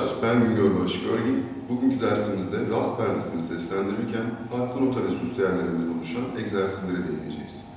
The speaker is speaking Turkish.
arkadaşlar, ben Güngör Barış Görgin. Bugünkü dersimizde rast perdesini seslendirirken farklı nota ve süs değerlerinden oluşan egzersizlere değineceğiz.